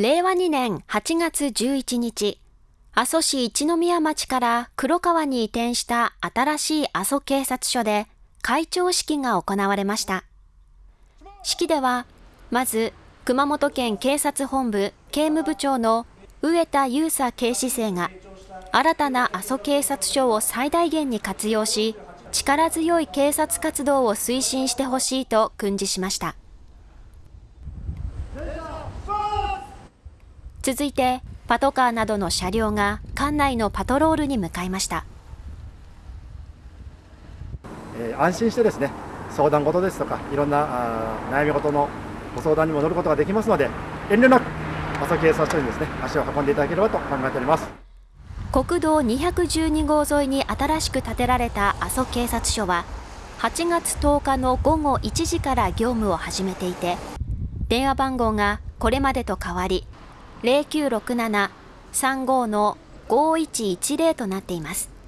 令和2年8月11日、阿蘇市一宮町から黒川に移転した新しい阿蘇警察署で会長式が行われました。式では、まず熊本県警察本部警務部長の上田優佐警視正が新たな阿蘇警察署を最大限に活用し、力強い警察活動を推進してほしいと訓示しました。続いて、パトカーなどの車両が館内のパトロールに向かいました。えー、安心してですね、相談事ですとか、いろんな悩み事のご相談にも乗ることができますので、遠慮なく阿蘇警察署にですね、足を運んでいただければと考えております。国道212号沿いに新しく建てられた阿蘇警察署は、8月10日の午後1時から業務を始めていて、電話番号がこれまでと変わり、0967-35の5110となっています。